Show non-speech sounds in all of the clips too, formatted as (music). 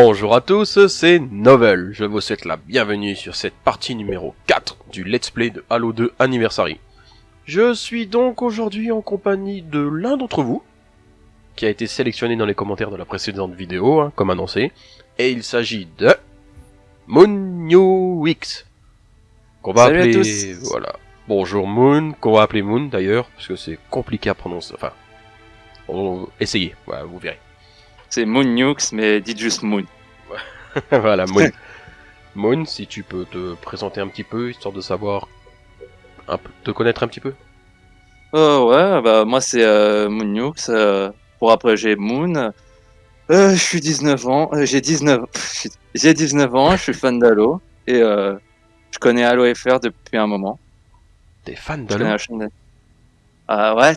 Bonjour à tous, c'est Novel. Je vous souhaite la bienvenue sur cette partie numéro 4 du Let's Play de Halo 2 Anniversary. Je suis donc aujourd'hui en compagnie de l'un d'entre vous, qui a été sélectionné dans les commentaires de la précédente vidéo, hein, comme annoncé, et il s'agit de Moon Wix. Qu'on va Salut à appeler... tous. Voilà. Bonjour Moon, qu'on va appeler Moon d'ailleurs, parce que c'est compliqué à prononcer. Enfin, on... essayez, voilà, vous verrez. C'est Moon Nukes, mais dites juste Moon. (laughs) voilà, Moon. Moon, si tu peux te présenter un petit peu, histoire de savoir, un peu, te connaître un petit peu. Oh ouais, bah moi c'est euh, Moon Nukes. euh, pour après j'ai Moon. Euh, je suis 19 ans, euh, j'ai 19, pff, (laughs) j'ai 19 ans, je suis fan d'Halo et euh, je connais Halo FR depuis un moment. T'es fan d'Halo Ah ouais,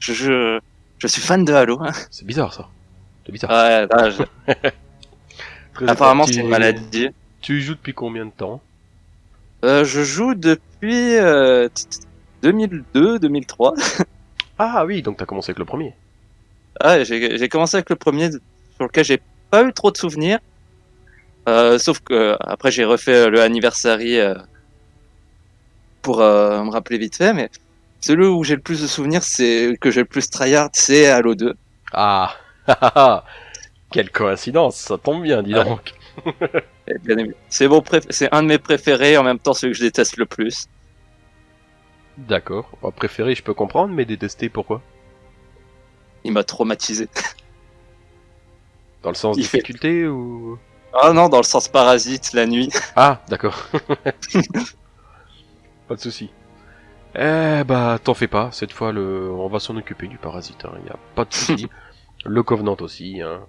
je, je, je suis fan de Halo. hein. C'est bizarre ça. C'est bizarre. Ouais, là, je- (laughs) Très apparemment c'est une maladie. Tu y joues depuis combien de temps Euh, je joue depuis euh, t- t- 2002, 2003. Ah oui, donc t'as commencé avec le premier. Ah, j'ai commencé avec le premier sur lequel j'ai pas eu trop de souvenirs. Euh, sauf que euh, après j'ai refait euh, le anniversary euh, pour euh, me rappeler vite fait, mais celui où j'ai le plus de souvenirs, c'est que j'ai le plus tryhard, c'est Halo 2. Ah ah, ah, ah. (laughs) Quelle coïncidence, ça tombe bien, dis donc. (laughs) Évidemment, C'est un de mes préférés, en même temps celui que je déteste le plus. D'accord. Préféré, je peux comprendre, mais détester, pourquoi? Il m'a traumatisé. (laughs) Dans le sens Il fait- difficulté ou Ah non, dans le sens parasite, la nuit. Ah, d'accord. pas de souci. Eh bah, t'en fais pas. Cette fois, le, on va s'en occuper du parasite. Il y a pas de souci. Le Covenant aussi. Hein.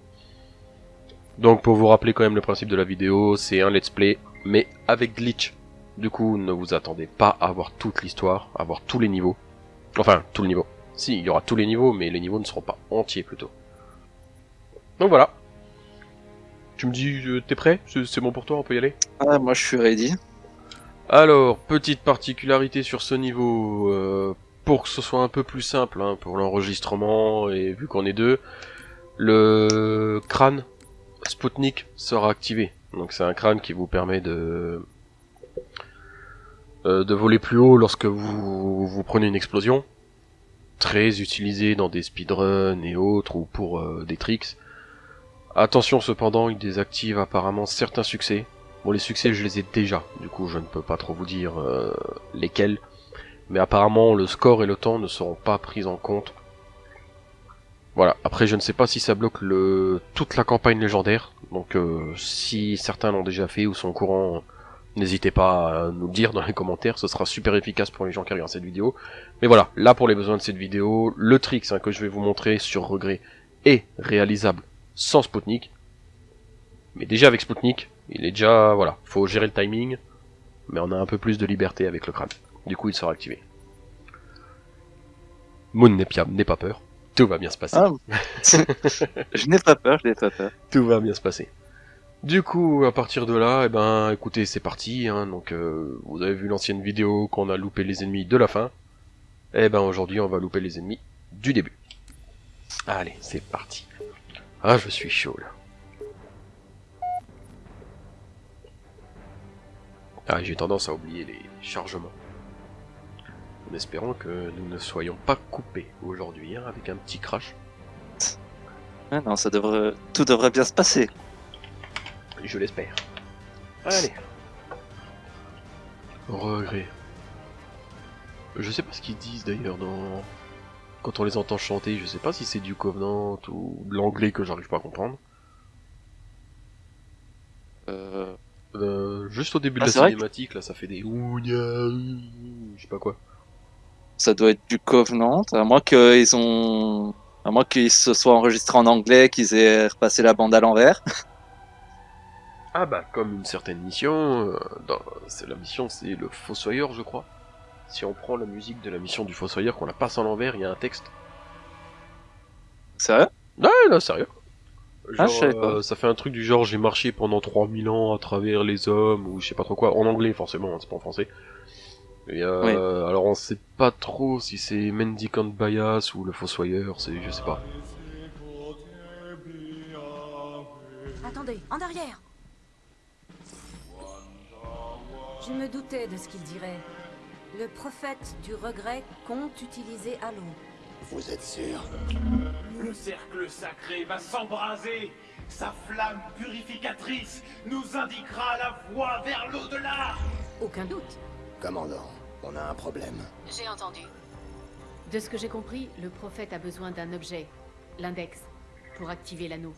Donc, pour vous rappeler quand même le principe de la vidéo, c'est un let's play, mais avec glitch. Du coup, ne vous attendez pas à avoir toute l'histoire, à avoir tous les niveaux. Enfin, tout le niveau. Si, il y aura tous les niveaux, mais les niveaux ne seront pas entiers plutôt. Donc voilà. Tu me dis, euh, t'es prêt? C'est bon pour toi, on peut y aller? Ah, moi je suis ready. alors, petite particularité sur ce niveau, euh, pour que ce soit un peu plus simple hein, pour l'enregistrement et vu qu'on est deux, le crâne Spoutnik sera activé. Donc c'est un crâne qui vous permet de euh, voler plus haut lorsque vous vous prenez une explosion. Très utilisé dans des speedruns et autres ou pour euh, des tricks. Attention cependant, il désactive apparemment certains succès. Bon, les succès, je les ai déjà, du coup, je ne peux pas trop vous dire euh, lesquels. Mais apparemment, le score et le temps ne seront pas pris en compte. Voilà, après, je ne sais pas si ça bloque toute la campagne légendaire. Donc, euh, si certains l'ont déjà fait ou sont au courant, n'hésitez pas à nous le dire dans les commentaires, ce sera super efficace pour les gens qui regardent cette vidéo. Mais voilà, là, pour les besoins de cette vidéo, le trick hein, que je vais vous montrer sur regret est réalisable sans Spoutnik. Mais déjà avec Spoutnik, il est déjà, voilà, faut gérer le timing, mais on a un peu plus de liberté avec le crâne. Du coup, il sera activé. Moon n'est pas, n'est pas peur. Tout va bien se passer. Ah, (laughs) je n'ai pas peur, je n'ai pas peur. Tout va bien se passer. Du coup, à partir de là, eh ben, écoutez, c'est parti. Hein, donc, euh, vous avez vu l'ancienne vidéo qu'on a loupé les ennemis de la fin. Eh ben, aujourd'hui, on va louper les ennemis du début. Allez, c'est parti. Ah, je suis chaud là. Ah, j'ai tendance à oublier les chargements. En espérant que nous ne soyons pas coupés aujourd'hui, hein, avec un petit crash. Ah non, ça devrait, tout devrait bien se passer. Je l'espère. Allez. Regret. Je sais pas ce qu'ils disent d'ailleurs dans. Quand on les entend chanter, je sais pas si c'est du Covenant ou de l'anglais que j'arrive pas à comprendre. Euh, Euh, juste au début Ah, de la que- cinématique, là, ça fait des je sais pas quoi. Ça doit être du Covenant, à moins qu'ils ont, à moins qu'ils se soient enregistrés en anglais, qu'ils aient repassé la bande à l'envers. Ah bah, comme une certaine mission, euh, dans... la mission, c'est le Fossoyeur, je crois. Si on prend la musique de la mission du Fossoyeur, qu'on la passe à l'envers, il y a un texte. Sérieux? Ouais, là, sérieux. Ah, Genre, euh, ça fait un truc du genre j'ai marché pendant 3000 ans à travers les hommes ou je sais pas trop quoi en anglais forcément hein, c'est pas en français et euh, alors on sait pas trop si c'est Mendicant Bias ou le Fossoyeur c'est je sais pas Attendez, en arrière Je me doutais de ce qu'il dirait. Le prophète du regret compte utiliser Halo. Vous êtes sûr? Le cercle sacré va s'embraser. Sa flamme purificatrice nous indiquera la voie vers l'au-delà. Aucun doute. Commandant, on a un problème. J'ai entendu. De ce que j'ai compris, le prophète a besoin d'un objet, l'index, pour activer l'anneau.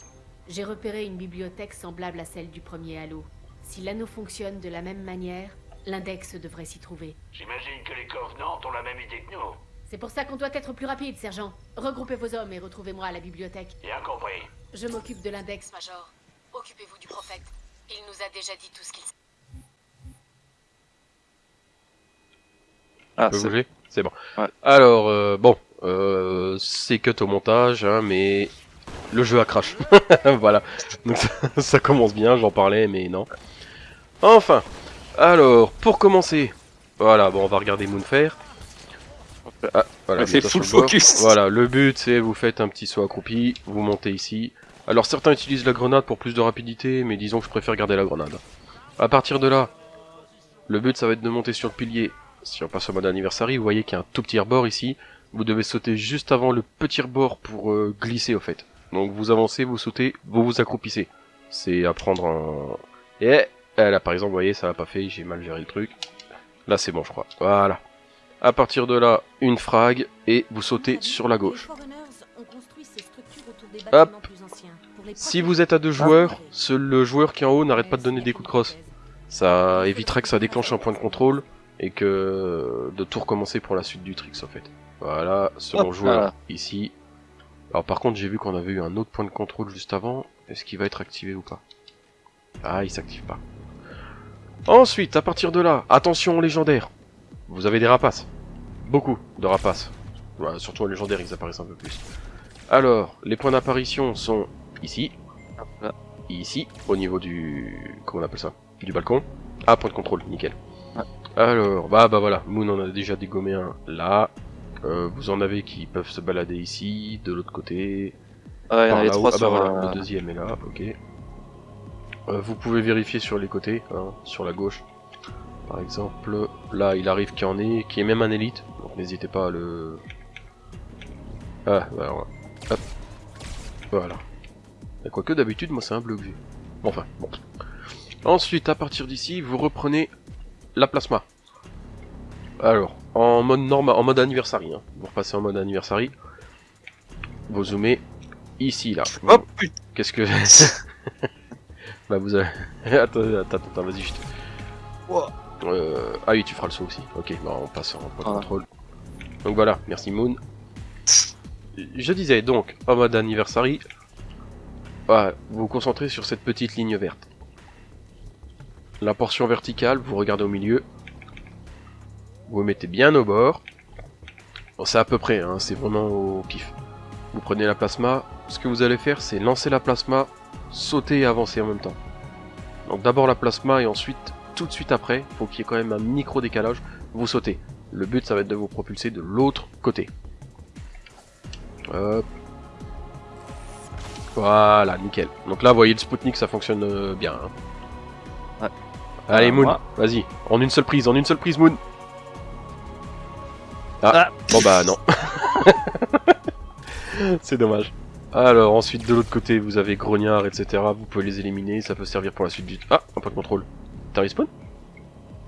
J'ai repéré une bibliothèque semblable à celle du premier Halo. Si l'anneau fonctionne de la même manière, l'index devrait s'y trouver. J'imagine que les Covenants ont la même idée que nous. C'est pour ça qu'on doit être plus rapide, sergent. Regroupez vos hommes et retrouvez-moi à la bibliothèque. Bien compris. Je m'occupe de l'index, Major. Occupez-vous du prophète. Il nous a déjà dit tout ce qu'il sait. Ah, c'est- C'est bon. Ouais. Alors, euh, bon, euh, c'est cut au montage, hein, mais le jeu a crash. (laughs) voilà. Donc ça, (laughs) ça commence bien, j'en parlais, mais non. Enfin, alors, pour commencer, voilà, bon, on va regarder Moon faire. Ah, voilà, bientôt full focus. (laughs) Voilà, le but c'est vous faites un petit saut accroupi, vous montez ici. Alors certains utilisent la grenade pour plus de rapidité, mais disons que je préfère garder la grenade. À partir de là, le but ça va être de monter sur le pilier. Si on passe au mode anniversary, vous voyez qu'il y a un tout petit rebord ici. Vous devez sauter juste avant le petit rebord pour euh, glisser au fait. Donc vous avancez, vous sautez, vous vous accroupissez. C'est à prendre un... Et eh, là par exemple, vous voyez, ça l'a pas fait, j'ai mal géré le truc. Là c'est bon je crois. Voilà. À partir de là, une frag et vous sautez sur la gauche. Hop. Si vous êtes à deux joueurs, seul le joueur qui est en haut n'arrête pas de donner des coups de crosse. Ça évitera que ça déclenche un point de contrôle et que de tout recommencer pour la suite du tricks en fait. Voilà, Hop joueur ici. Alors par contre j'ai vu qu'on avait eu un autre point de contrôle juste avant. Est-ce qu'il va être activé ou pas? Ah il s'active pas. Ensuite, à partir de là, attention aux légendaires. Vous avez des rapaces. Beaucoup de rapaces. Voilà, surtout en légendaire ils apparaissent un peu plus. Alors, les points d'apparition sont ici, ici, au niveau du... comment on appelle ça? Du balcon. Ah, point de contrôle, nickel. Alors, bah bah voilà, Moon en a déjà dégommé un là. Euh, vous en avez qui peuvent se balader ici, de l'autre côté. Ah, il y en avait trois Ah bah sur voilà, euh, le deuxième est là, ok. Euh, vous pouvez vérifier sur les côtés, hein, sur la gauche. Par exemple, là il arrive qu'il y en ait, qui est même un élite, donc n'hésitez pas à le... Ah, voilà. Hop. Voilà. Et Quoique d'habitude, moi c'est un j'ai. Bon, Enfin, bon. Ensuite, à partir d'ici, vous reprenez la plasma. Alors, en mode normal, en mode anniversary, hein. vous repassez en mode anniversary. Vous zoomez ici, là. Oh putain Qu'est-ce que... (laughs) bah vous avez... (laughs) attends, attends, attends, vas-y, je te... Wow. Euh... Ah oui, tu feras le saut aussi. Ok, bah on passe en point de Voilà. contrôle. Donc voilà, merci Moon. Je disais donc, en mode anniversary, vous vous concentrez sur cette petite ligne verte. La portion verticale, vous regardez au milieu. Vous mettez bien au bord. Bon, c'est à peu près, hein, c'est vraiment au pif. Vous prenez la plasma, ce que vous allez faire, c'est lancer la plasma, sauter et avancer en même temps. Donc d'abord la plasma et ensuite, tout de suite après, faut qu'il y ait quand même un micro décalage, vous sautez. Le but, ça va être de vous propulser de l'autre côté. Voilà, nickel. Donc là, vous voyez le Spoutnik, ça fonctionne euh, bien. hein. Allez, Moon, vas-y. En une seule prise, en une seule prise, Moon. Ah, Ah. bon bah non. (laughs) C'est dommage. Alors, ensuite, de l'autre côté, vous avez grognard, etc. Vous pouvez les éliminer, ça peut servir pour la suite du... Ah, un point de contrôle. T'as respawn?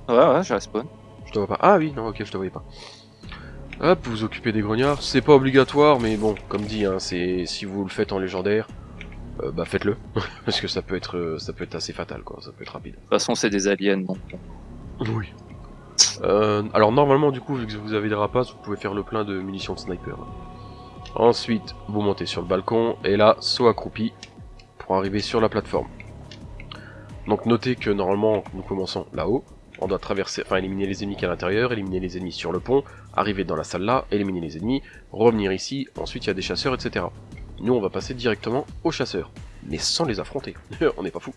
Ouais, ouais, je respawn. Je te vois pas. Ah oui, non, ok, je te voyais pas. Hop, vous vous occupez des grognards. C'est pas obligatoire, mais bon, comme dit, hein, c'est si vous le faites en légendaire, euh, bah faites-le, (laughs) parce que ça peut être, euh, ça peut être assez fatal, quoi. Ça peut être rapide. De toute façon, c'est des aliens, donc. Oui. Euh, alors normalement, du coup, vu que vous avez des rapaces, vous pouvez faire le plein de munitions de sniper. Ensuite, vous montez sur le balcon et là, saut accroupi pour arriver sur la plateforme. Donc notez que normalement, nous commençons là-haut. On doit traverser, enfin éliminer les ennemis qui à l'intérieur, éliminer les ennemis sur le pont, arriver dans la salle là, éliminer les ennemis, revenir ici, ensuite il y a des chasseurs, etc. Nous on va passer directement aux chasseurs, mais sans les affronter, (laughs) on n'est pas fou.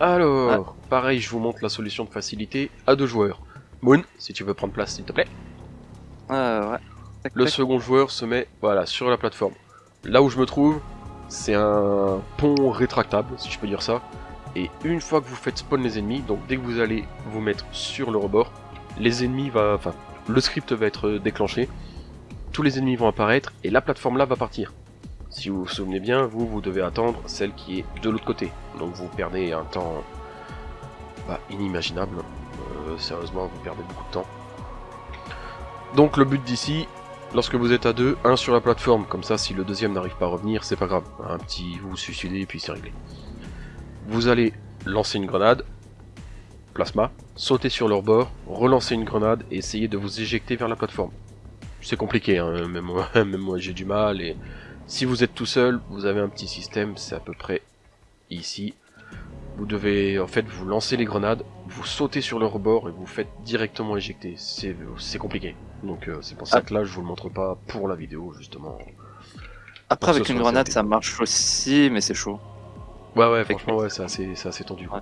Alors, pareil, je vous montre la solution de facilité à deux joueurs. Moon, si tu veux prendre place s'il te plaît. Ouais. Tac, Le tac. second joueur se met, voilà, sur la plateforme. Là où je me trouve, c'est un pont rétractable, si je peux dire ça. Et une fois que vous faites spawn les ennemis, donc dès que vous allez vous mettre sur le rebord, les ennemis va, enfin, le script va être déclenché, tous les ennemis vont apparaître et la plateforme là va partir. Si vous vous souvenez bien, vous, vous devez attendre celle qui est de l'autre côté. Donc vous perdez un temps bah, inimaginable. Euh, sérieusement, vous perdez beaucoup de temps. Donc le but d'ici, lorsque vous êtes à deux, un sur la plateforme, comme ça si le deuxième n'arrive pas à revenir, c'est pas grave. Un petit, vous suicidez et puis c'est réglé. Vous allez lancer une grenade, plasma, sauter sur leur bord, relancer une grenade et essayer de vous éjecter vers la plateforme. C'est compliqué, hein, même moi, (laughs) même moi j'ai du mal et si vous êtes tout seul, vous avez un petit système, c'est à peu près ici. Vous devez en fait vous lancer les grenades, vous sautez sur le rebord et vous faites directement éjecter. C'est compliqué. Donc euh, c'est pour ça Ah. que là je vous le montre pas pour la vidéo justement. Après, avec une grenade, ça marche aussi, mais c'est chaud. Ouais ouais franchement ouais c'est assez, assez tendu. Ouais.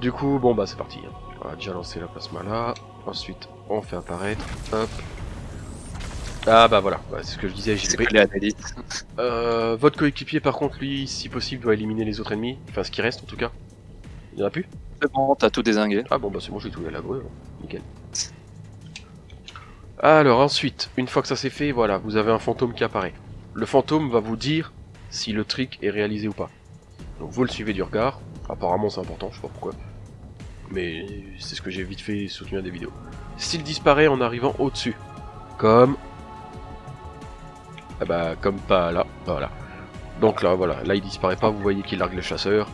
Du coup bon bah c'est parti. On va déjà lancer la plasma là. Ensuite on fait apparaître. Hop. Ah bah voilà, Ouais, c'est ce que je disais, j'ai collé à. Euh, votre coéquipier par contre lui si possible doit éliminer les autres ennemis. Enfin ce qui reste en tout cas. Il y en a plus? C'est bon, t'as tout désingué. Ah bon bah c'est bon j'ai tout à la brûle, nickel. Alors ensuite, une fois que ça c'est fait, voilà, vous avez un fantôme qui apparaît. Le fantôme va vous dire si le trick est réalisé ou pas. Donc vous le suivez du regard, apparemment c'est important, je sais pas pourquoi. Mais c'est ce que j'ai vite fait soutenu à des vidéos. S'il disparaît en arrivant au-dessus, comme... Ah bah comme pas là, voilà. Donc là voilà, là il disparaît pas, vous voyez qu'il largue le chasseur.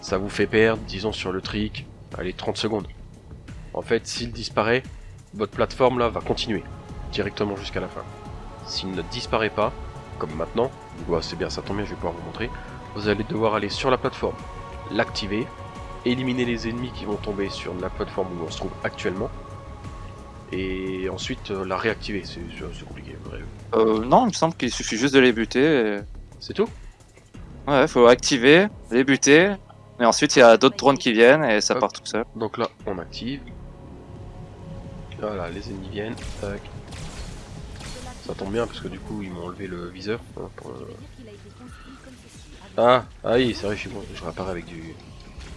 Ça vous fait perdre, disons sur le trick, allez 30 secondes. En fait, s'il disparaît, votre plateforme là va continuer directement jusqu'à la fin. S'il ne disparaît pas, comme maintenant, ouais, c'est bien, ça tombe bien, je vais pouvoir vous montrer. Vous allez devoir aller sur la plateforme, l'activer, éliminer les ennemis qui vont tomber sur la plateforme où on se trouve actuellement, et ensuite euh, la réactiver. C'est compliqué. Euh, non, il me semble qu'il suffit juste de les buter. et- C'est tout? Ouais, faut activer, les buter. Et ensuite, il y a d'autres drones qui viennent et ça Hop. part tout seul. Donc là, on active. Voilà, les ennemis viennent. Tac. Ça tombe bien parce que du coup, ils m'ont enlevé le viseur. hein, pour le- Ah, ah oui, c'est vrai, je suis bon. Je réapparais avec du,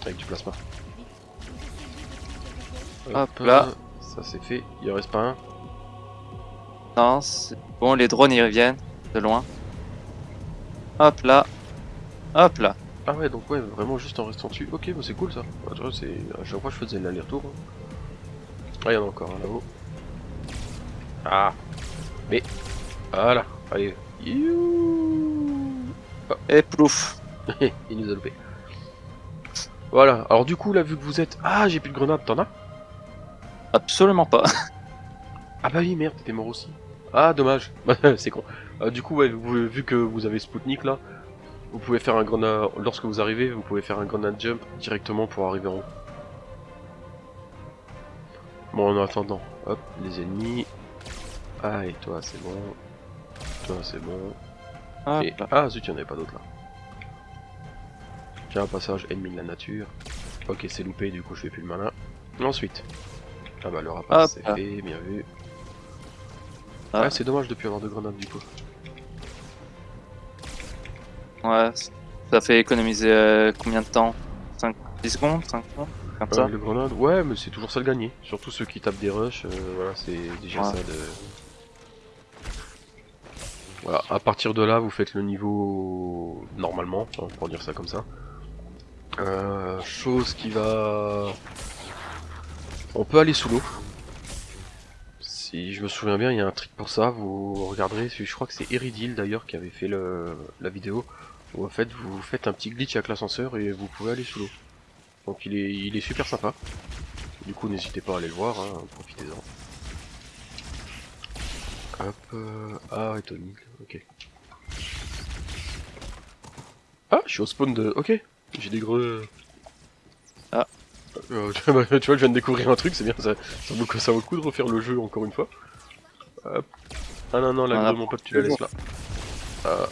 avec du plasma. Hop là. Ça c'est fait. Il en reste pas un. Non, c'est bon, les drones ils reviennent de loin. Hop là. Hop là. Ah ouais, donc ouais, vraiment juste en restant dessus. Ok, bah c'est cool ça. Ah, vois, c'est à chaque fois je faisais l'aller-retour. hein. Ah, il y en a encore un là-haut. Ah. Mais voilà. Allez. Youhou. Et plouf. (laughs) Il nous a loupé. Voilà, alors du coup là vu que vous êtes... Ah j'ai plus de grenade, t'en as? Absolument pas. Ah bah oui merde, t'étais mort aussi. Ah dommage, (laughs) c'est con. Euh, du coup ouais, vous- vu que vous avez Spoutnik là, vous pouvez faire un grenade... Lorsque vous arrivez, vous pouvez faire un grenade jump directement pour arriver en haut. Bon en attendant, hop, les ennemis. Ah et toi c'est bon. Toi c'est bon. Et... là. Ah zut, il n'y en avait pas d'autre là. Tiens, un passage ennemi de la nature. Ok, c'est loupé, du coup je fais plus le malin. Ensuite. Ah bah le rapace c'est fait, bien vu. Ah. Ouais, c'est dommage de plus avoir de grenades du coup. Ouais, ça fait économiser euh, combien de temps? 5, 10 secondes? 5 secondes? Comme Euh, ça le grenade, ouais, mais c'est toujours ça de gagner. Surtout ceux qui tapent des rushs, euh, voilà, c'est déjà Ouais. ça de. Voilà, à partir de là, vous faites le niveau normalement, hein, pour dire ça comme ça. Euh, chose qui va. On peut aller sous l'eau. Si je me souviens bien, il y a un trick pour ça. Vous regarderez, je crois que c'est Eridil d'ailleurs qui avait fait la vidéo. Où en fait, vous faites un petit glitch avec l'ascenseur et vous pouvez aller sous l'eau. Donc il est, super sympa. Du coup, n'hésitez pas à aller le voir, hein, profitez-en. Hop, euh... ah, et ok. Ah, je suis au spawn de... Ok, j'ai des gros... Ah. Euh, (laughs) tu vois, je viens de découvrir un truc, c'est bien, ça, ça, vaut, le- ça vaut le coup de refaire le jeu encore une fois. Hop. Ah non, non, la mon pote, tu la laisses là. Ah.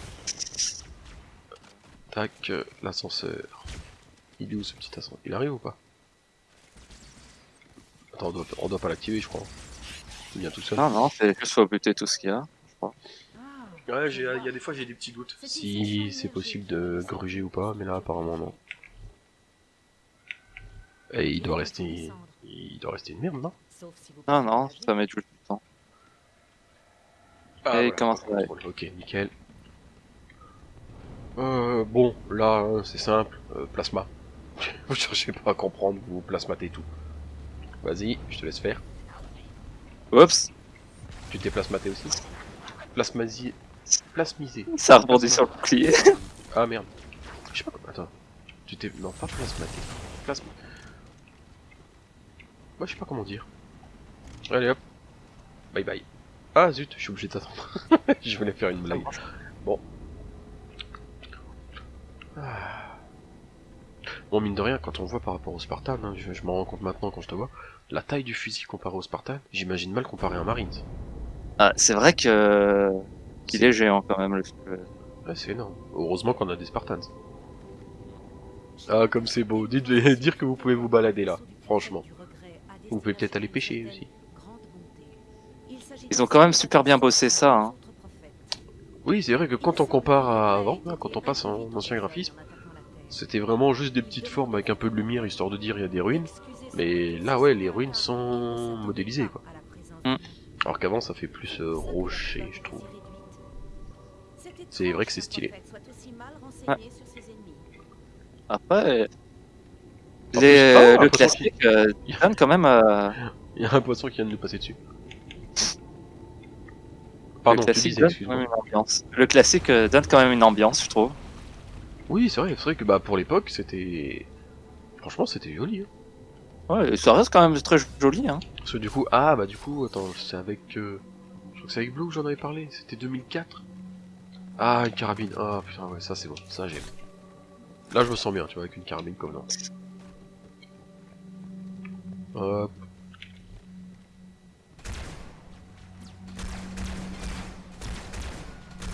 Tac, euh, l'ascenseur. Il est où ce petit ascenseur? Il arrive ou pas? Attends, on doit, on doit pas l'activer, je crois. Il vient tout seul. Non, non, c'est juste faut buter tout ce qu'il y a. Ouais, j'ai- il y a des fois j'ai des petits doutes. Si c'est possible de gruger ou pas, mais là apparemment non. Et il doit rester... Il doit rester une merde, non? Non, non, ça met tout le temps. Ah, Et voilà. comment ça va Ok, nickel. Euh, bon, là, hein, c'est simple. euh, plasma. (laughs) Vous cherchez pas à comprendre, vous plasmatez tout. Vas-y, je te laisse faire. Oups, Tu t'es plasmaté aussi? Plasmasi... Plasmisé. ça rebondit sur le bouclier. Ah merde. Je sais pas... Attends. Tu t'es... Non, pas plasmaté. Plasma... Moi, je sais pas comment dire. Allez hop. Bye bye. Ah zut, je suis obligé d'attendre. (laughs) je voulais faire une blague. Bon. Ah. Bon, mine de rien, quand on voit par rapport au Spartan, hein, je, je m'en rends compte maintenant quand je te vois, la taille du fusil comparé au Spartan, j'imagine mal comparé à un Marines. Ah, c'est vrai que qu'il est géant quand même. Le... le- Ouais, c'est énorme. Heureusement qu'on a des Spartans. Ah, comme c'est beau. Dites (laughs) dire que vous pouvez vous balader là, franchement. Vous pouvez peut-être aller pêcher aussi. Ils ont quand même super bien bossé ça. Hein. Oui, c'est vrai que quand on compare à avant, là, quand on passe en ancien graphisme, c'était vraiment juste des petites formes avec un peu de lumière histoire de dire il y a des ruines. Mais là, ouais, les ruines sont modélisées quoi. Mm. Alors qu'avant, ça fait plus euh, rocher, je trouve. C'est vrai que c'est stylé. Ouais. Après, les, plus- Ah, un le classique euh, donne quand même. euh, Il y a un poisson qui vient de nous passer dessus. Pardon, le classique disais, donne quand excuse-moi. même une ambiance. Le classique euh, donne quand même une ambiance, je trouve. Oui, c'est vrai, c'est vrai que bah pour l'époque, c'était... Franchement, c'était joli. Hein. Ouais, et ça reste quand même très joli. Hein. Parce que du coup, ah bah du coup, attends, c'est avec... euh, Je crois que c'est avec Blue que j'en avais parlé, c'était 2004 Ah, une carabine, ah putain, ouais, ça c'est bon, ça j'aime. Là je me sens bien, tu vois, avec une carabine comme non. Hop.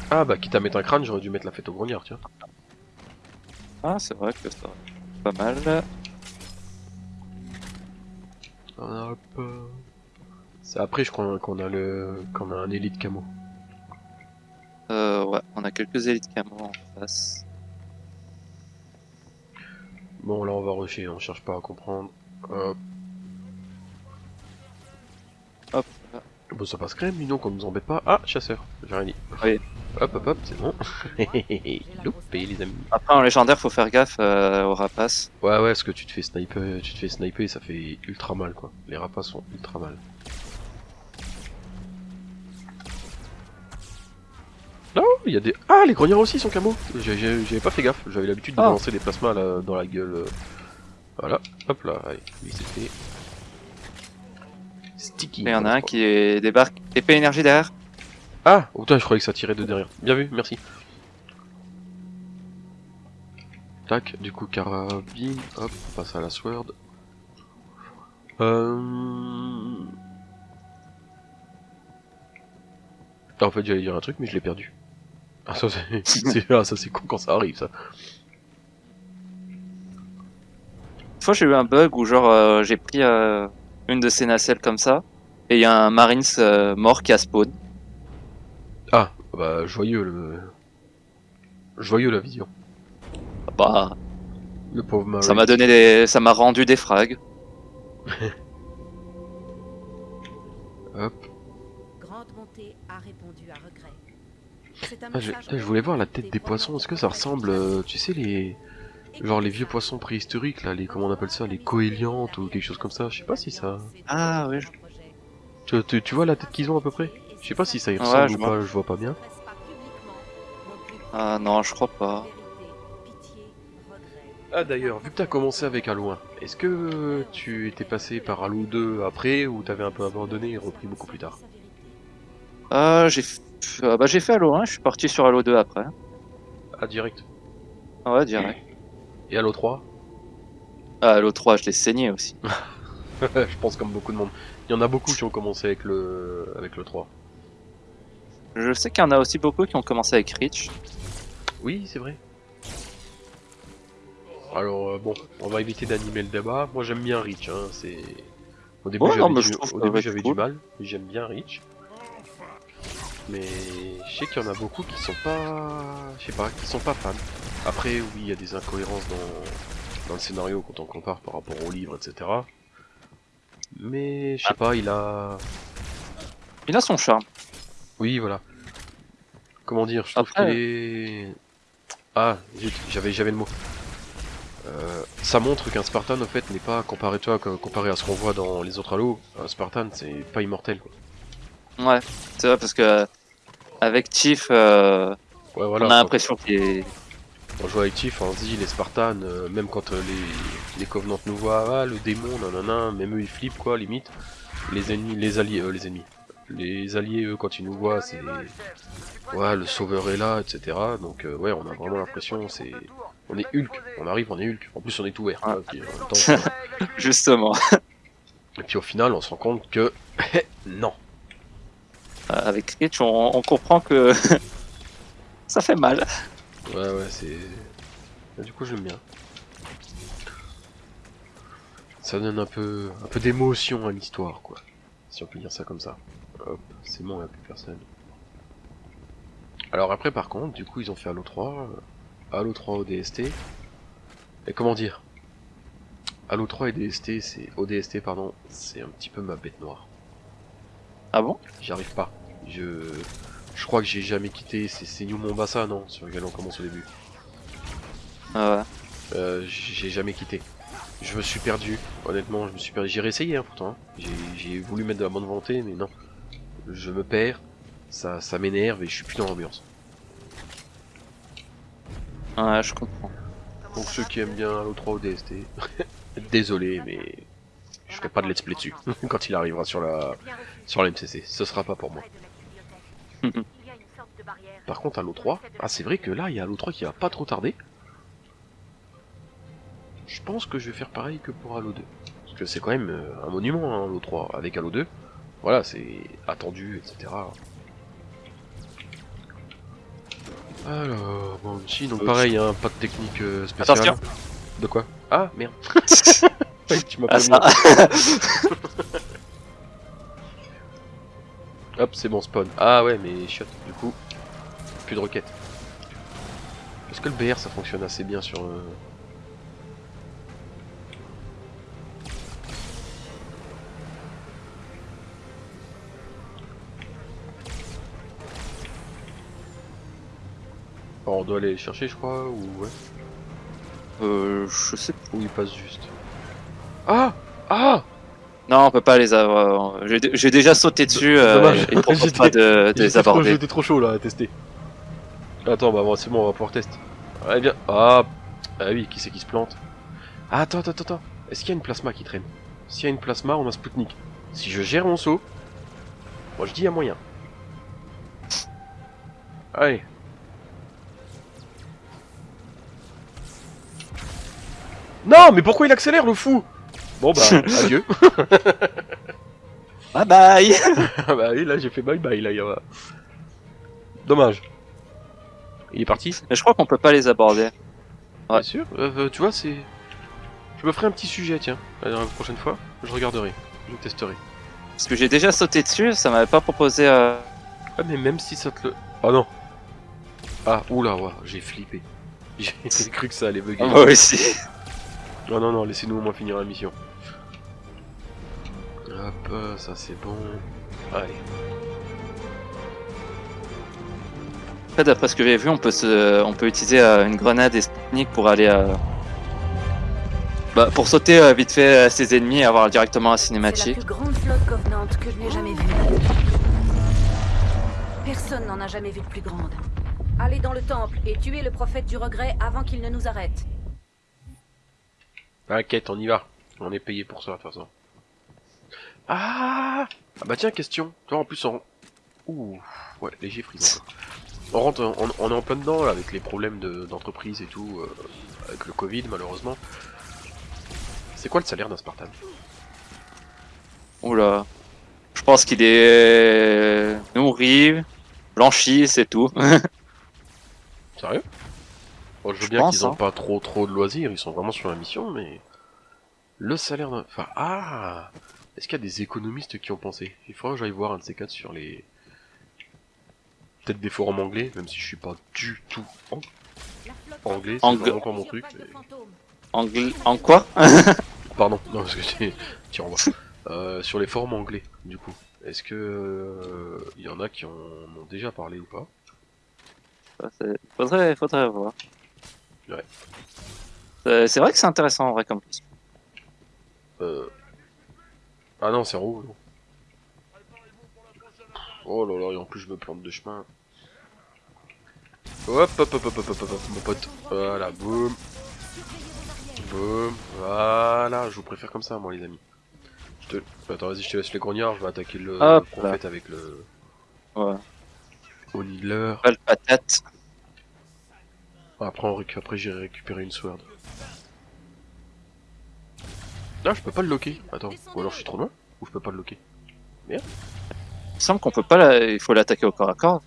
Ah bah quitte à mettre un crâne, j'aurais dû mettre la fête au grognard, tiens. Ah, c'est vrai que ça pas mal. Hop. euh. C'est après je crois qu'on a le qu'on a un élite camo. Euh, ouais, on a quelques élites camo en face. Bon là on va rusher, on cherche pas à comprendre. Hop. Hop. Bon ça passe crème, dis donc on nous embête pas. Ah chasseur, j'ai rien dit. Oui. Hop hop hop, c'est bon. (laughs) Loupé les amis. Après, en légendaire, faut faire gaffe euh, aux rapaces. Ouais ouais, parce que tu te fais sniper, tu te fais sniper, ça fait ultra mal quoi. Les rapaces sont ultra mal. Non, il y a des... Ah, les grognards aussi sont camo J'avais pas fait gaffe, j'avais l'habitude de Ah. lancer des plasmas là, dans la gueule. euh. Voilà, hop là, allez, lui c'est fait. Sticky. Il y en a un qui est- débarque. Épée énergie derrière. Ah Oh putain, je croyais que ça tirait de derrière. Bien vu, merci. Tac, du coup carabine, hop, on passe à la sword. Euh... Ah, en fait j'allais dire un truc mais je l'ai perdu. Ah ça c'est (laughs) c'est- ah, ça, c'est con quand ça arrive ça. Une fois, j'ai eu un bug où, genre, euh, j'ai pris euh, une de ces nacelles comme ça. Et il y a un Marines euh, mort qui a spawn. Ah, bah joyeux le... Joyeux la vision. Bah, Le pauvre Marie. ça m'a donné des... ça m'a rendu des frags. (laughs) Hop. Grande montée a répondu à regret. C'est un Ah, je, voulais voir la des tête des poissons. Est-ce que ça ressemble, euh, tu sais, les, genre les vieux poissons préhistoriques là, les comment on appelle ça, les coéliantes ou quelque chose comme ça. Je sais pas si ça. Ah, oui, je- Tu, tu, tu vois la tête qu'ils ont à peu près? Je sais pas si ça y Ouais, ressemble je ou vois. pas. Je vois pas bien. Ah non, je crois pas. Ah d'ailleurs, vu que t'as commencé avec Halo 1, est-ce que tu étais passé par Halo 2 après ou t'avais un peu abandonné et repris beaucoup plus tard? Ah, j'ai ah, bah, j'ai fait Halo 1, je suis parti sur Halo 2 après. Ah direct? Ouais, direct. Et Halo 3 Ah, Halo 3, je l'ai saigné aussi. (laughs) Je pense comme beaucoup de monde. Il y en a beaucoup qui ont commencé avec le avec le 3. Je sais qu'il y en a aussi beaucoup qui ont commencé avec Reach. Oui, c'est vrai. Alors euh, bon, on va éviter d'animer le débat. Moi j'aime bien Reach. Hein. C'est au début j'avais du, du mal, j'aime bien Reach. Mais je sais qu'il y en a beaucoup qui sont pas... Je sais pas, qui sont pas fans. Après, oui, il y a des incohérences dans, dans le scénario quand on compare par rapport au livre, etc. Mais je sais pas, il a... Il a son charme. Oui, voilà. Comment dire, je trouve qu'il est... Ah, j'avais j'avais le mot. Euh, ça montre qu'un Spartan, au fait, n'est pas comparé, que- comparé à ce qu'on voit dans les autres Halo. Un Spartan, c'est pas immortel, quoi. Ouais, c'est vrai parce que avec Chief, euh, Ouais, voilà. on a l'impression qu'il est. On joue avec Chief, on se dit les Spartans, euh, même quand euh, les, les Covenants nous voient, ah le démon, nanana, même eux ils flippent quoi, limite. Les ennemis, les alliés, euh, les ennemis. Les alliés, eux, quand ils nous voient, c'est. Ouais, le sauveur est là, etc. Donc, euh, ouais, on a vraiment l'impression, c'est. On est Hulk, on arrive, on est Hulk. En plus, on est tout vert. Ouais. quoi, puis, en même temps, (laughs) Justement, (laughs) et puis au final, on se rend compte que. (laughs) non. Avec Rich, on, on comprend que ça fait mal. Ouais, ouais, c'est. Bah, du coup, j'aime bien. Ça donne un peu, un peu d'émotion à l'histoire, quoi. Si on peut dire ça comme ça. Hop, c'est bon, il n'y a plus personne. Alors après, par contre, du coup, ils ont fait Halo 3, euh, Halo 3 ODST. Et comment dire? Halo 3 et DST, c'est ODST, pardon, c'est un petit peu ma bête noire. Ah bon? J'y arrive pas. Je, je crois que j'ai jamais quitté. C'est New Mombasa, non Sur lequel on commence au début. Ah ouais. Euh, j'ai jamais quitté. Je me suis perdu, honnêtement, je me suis perdu. J'ai réessayé hein, pourtant. hein. J'ai- voulu mettre de la bonne volonté, mais non. Je me perds, ça, ça m'énerve et je suis plus dans l'ambiance. Ouais, je comprends. Donc ceux qui aiment bien Halo 3 ou DST, désolé, mais je ferai pas de let's play dessus (laughs) quand il arrivera sur la sur la MCC. Ce sera pas pour moi. Par contre, Halo 3, ah c'est vrai que là, il y a Halo 3 qui va pas trop tarder. Je pense que je vais faire pareil que pour Halo 2. Parce que c'est quand même euh, un monument, hein, Halo 3. Avec Halo 2, voilà, c'est attendu, etc. Alors, bon, ici, donc Euh, pareil, hein, pas de technique euh, spéciale. Attention. De quoi? Ah, merde. (laughs) (laughs) Ouais, tu m'as Ah. (laughs) Hop, c'est bon, spawn. Ah ouais, mais shot, du coup, plus de roquettes. Est-ce que le BR ça fonctionne assez bien sur. euh, Oh, on doit aller les chercher, je crois, ou ouais. Euh, je sais Ou il passe juste. Ah Ah Non, on peut pas les avoir. J'ai déjà sauté dessus euh, et propose (laughs) J'étais- pas de, de les J'étais trop- aborder. J'étais trop chaud là à tester. Attends, bah bon, c'est bon, on va pouvoir tester. Ouais, bien. Ah, ah oui, qui c'est qui se plante? Ah, attends, attends, attends. Est-ce qu'il y a une plasma qui traîne? S'il y a une plasma, on a Spoutnik. Si je gère mon saut, moi je dis il y a moyen. Allez. Non, mais pourquoi il accélère le fou? Bon bah, (laughs) adieu. (laughs) Bye bye (laughs) Ah bah oui, là j'ai fait bye bye, là, il y a... Dommage. Il est parti Mais je crois qu'on peut pas les aborder. Ouais. Bien sûr. Euh, euh, tu vois, c'est... Je me ferai un petit sujet, tiens. La la prochaine fois, je regarderai. Je testerai. Parce que j'ai déjà sauté dessus, ça m'avait pas proposé. Euh... Ah, mais même si ça te le... Oh non Ah, oula, ouais, j'ai flippé. J'ai cru que ça allait bugger. Moi aussi. Non, non, non, laissez-nous au moins finir la mission. Hop, euh, ça c'est bon. Allez. Après, d'après ce que j'ai vu, on peut se, on peut utiliser euh, une grenade et technique pour aller, euh, bah, pour sauter euh, vite fait à ses ennemis et avoir directement la C'est la cinématique. plus grande flotte Covenant que je n'ai jamais vue. Personne n'en a jamais vu de plus grande. Allez dans le temple et tuez le prophète du regret avant qu'il ne nous arrête. T'inquiète, on y va. On est payé pour ça, de toute façon. Ah Ah bah tiens, question. Toi, en plus, on... Ouh, ouais, léger frisson. On rentre, on, on est en plein dedans, là, avec les problèmes de- d'entreprise et tout, euh, avec le Covid, malheureusement. C'est quoi le salaire d'un Spartan? Oula. Je pense qu'il est nourri, blanchi, c'est tout. (laughs) Sérieux? Bon, je veux Je bien qu'ils ont hein. pas trop trop de loisirs, ils sont vraiment sur la mission, mais... Le salaire d'un... Enfin, ah Est-ce qu'il y a des économistes qui ont pensé? Il faudra que j'aille voir un de ces quatre sur les... peut-être des forums anglais, même si je suis pas du tout flotte anglais, c'est pas mon truc. Plusieurs vagues de fantômes. Angl- En quoi? (laughs) Pardon, non, parce que (laughs) on va. Euh, sur les forums anglais, du coup. Est-ce que euh, il y en a qui en ont déjà parlé ou pas? Faudrait, faudrait voir. Ouais. Euh, C'est vrai que c'est intéressant en vrai comme question. euh... Ah non, c'est non. Oh là là, et en plus je me plante de chemin. Hop, hop, hop, hop, hop, hop, hop, hop, mon pote. Voilà, boum, boum. Voilà, je vous préfère comme ça, moi, les amis. Je te... Attends, vas-y, je te laisse les grognards, je vais attaquer le Hop là. fait avec le... Ouais. Au Needler. Pas le patate. Après, on récu- Après j'irai récupérer une sword. Ah, je peux pas le locker. Attends, ou alors je suis trop loin Ou je peux pas le locker Il me semble qu'on peut pas la... Il faut l'attaquer au corps à corps.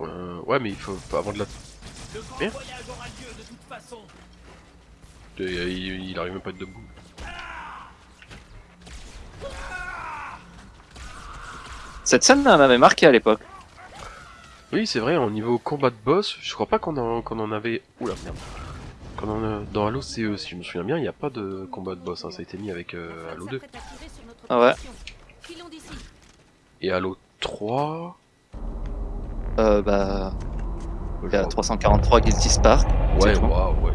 euh, Ouais, mais il faut pas avant de la... Merde. voyage aura lieu de toute façon. Il, il- il arrive même pas à être debout. Cette scène m'avait marqué à l'époque. Oui, c'est vrai, au niveau combat de boss, je crois pas qu'on en, qu'on en avait... Oula, merde. A... Dans Halo CE, si je me souviens bien, il n'y a pas de combat de boss, hein. ça a été mis avec euh, Halo 2. S'apprête à tirer sur notre Ah ouais. Et Halo 3... Euh, bah, il y a je- 343 Guilty Spark. Ouais, waouh, ouais.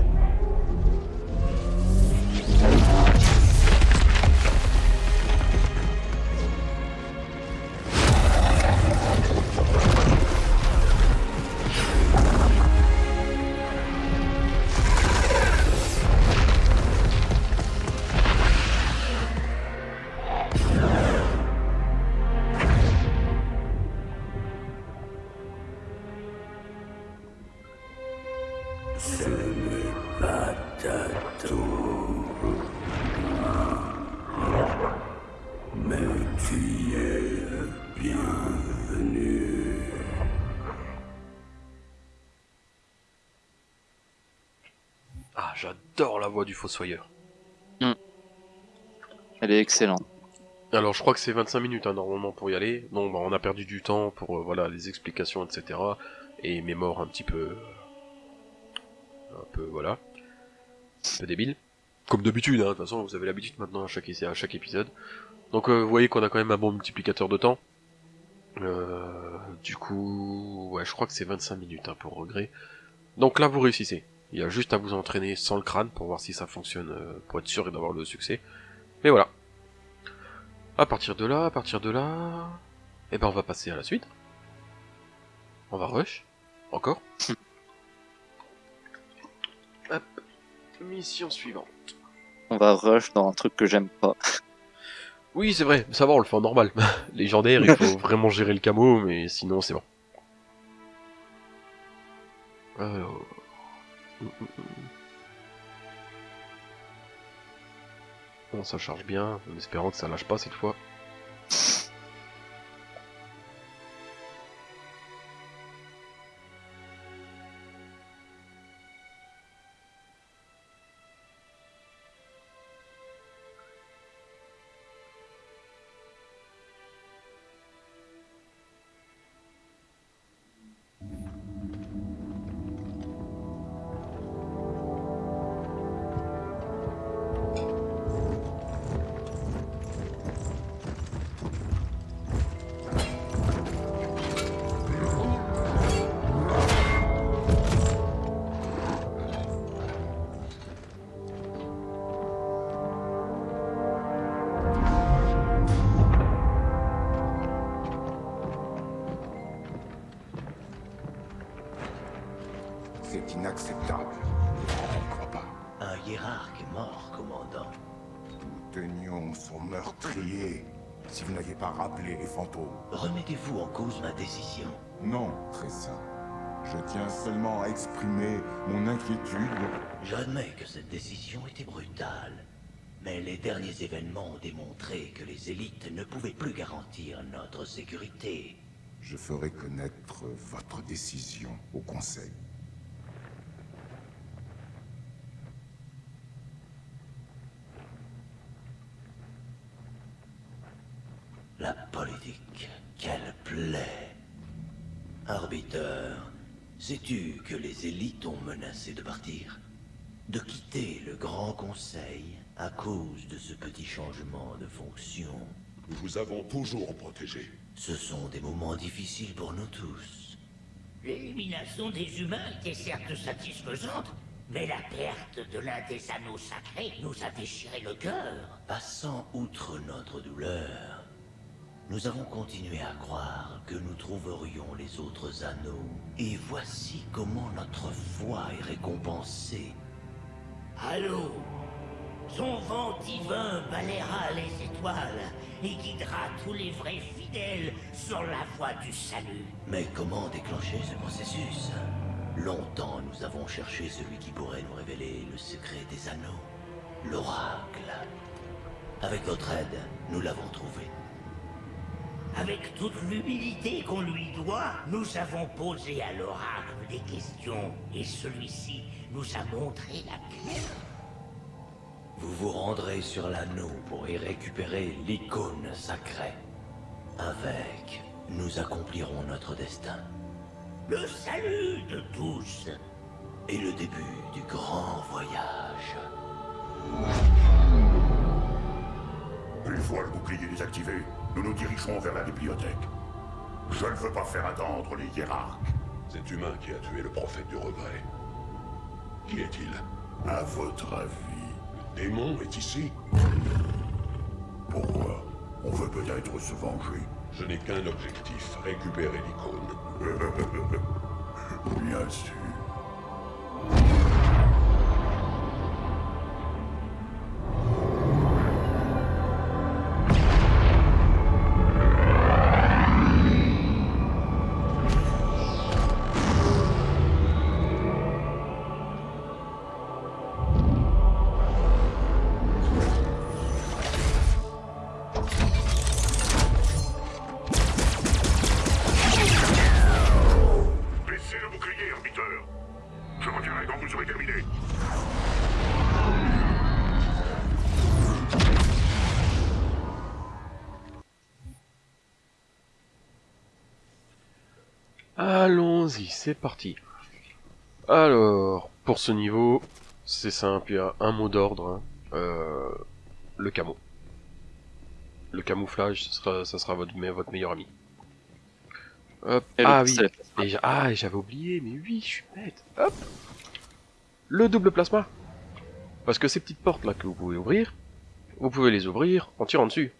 Voix du Fossoyeur. Elle est excellente. Alors je crois que c'est 25 minutes hein, normalement pour y aller. Bon bah on a perdu du temps pour euh, voilà les explications etc. Et mes morts un petit peu... Un peu voilà. Un peu débile. Comme d'habitude, hein, de toute façon vous avez l'habitude maintenant à chaque, à chaque épisode. Donc euh, vous voyez qu'on a quand même un bon multiplicateur de temps. Euh, du coup... Ouais je crois que c'est 25 minutes hein, pour regret. Donc là vous réussissez. Il y a juste à vous entraîner sans le crâne pour voir si ça fonctionne, euh, pour être sûr d'avoir le succès. Mais voilà. À partir de là, à partir de là... Eh ben on va passer à la suite. On va rush. Encore. (laughs) Hop. Mission suivante. On va rush dans un truc que j'aime pas. (laughs) Oui, c'est vrai, ça va, on le fait en normal. (laughs) Légendaire, il faut vraiment gérer le camo, mais sinon c'est bon. Alors... Bon, ça charge bien, en espérant que ça lâche pas cette fois. Exprimer mon inquiétude. J'admets que cette décision était brutale. Mais les derniers événements ont démontré que les élites ne pouvaient plus garantir notre sécurité. Je ferai connaître votre décision au Conseil. La politique, quelle plaie. Arbiteur, sais-tu que les élites ont menacé de partir? De quitter le Grand Conseil à cause de ce petit changement de fonction? Nous vous avons toujours protégé. Ce sont des moments difficiles pour nous tous. L'élimination des humains était certes satisfaisante, mais la perte de l'un des anneaux sacrés nous a déchiré le cœur. Passant outre notre douleur, nous avons continué à croire que nous trouverions les autres anneaux. Et voici comment notre foi est récompensée. Allô? Son vent divin balayera les étoiles et guidera tous les vrais fidèles sur la voie du salut. Mais comment déclencher ce processus? Longtemps nous avons cherché celui qui pourrait nous révéler le secret des anneaux. L'oracle. Avec votre aide, nous l'avons trouvé. Avec toute l'humilité qu'on lui doit, nous avons posé à l'oracle des questions et celui-ci nous a montré la clé. Vous vous rendrez sur l'anneau pour y récupérer l'icône sacrée. Avec, nous accomplirons notre destin. Le salut de tous. Et le début du grand voyage. Une fois le bouclier désactivé, nous nous dirigerons vers la bibliothèque. Je ne veux pas faire attendre les hiérarques. Cet humain qui a tué le prophète du regret. Qui est-il? À votre avis, Le démon est ici pourquoi? On veut peut-être se venger. Je n'ai qu'un objectif, récupérer l'icône. (laughs) Bien sûr. C'est parti. Alors, pour ce niveau, c'est simple, il y a un mot d'ordre, hein. Euh, le camo. Le camouflage, ce sera, ça sera votre, me- votre meilleur ami. Hop. Et le Ah oui, et ah, et j'avais oublié, mais oui, je suis bête. Hop. Le double plasma. Parce que ces petites portes là que vous pouvez ouvrir, vous pouvez les ouvrir en tirant dessus.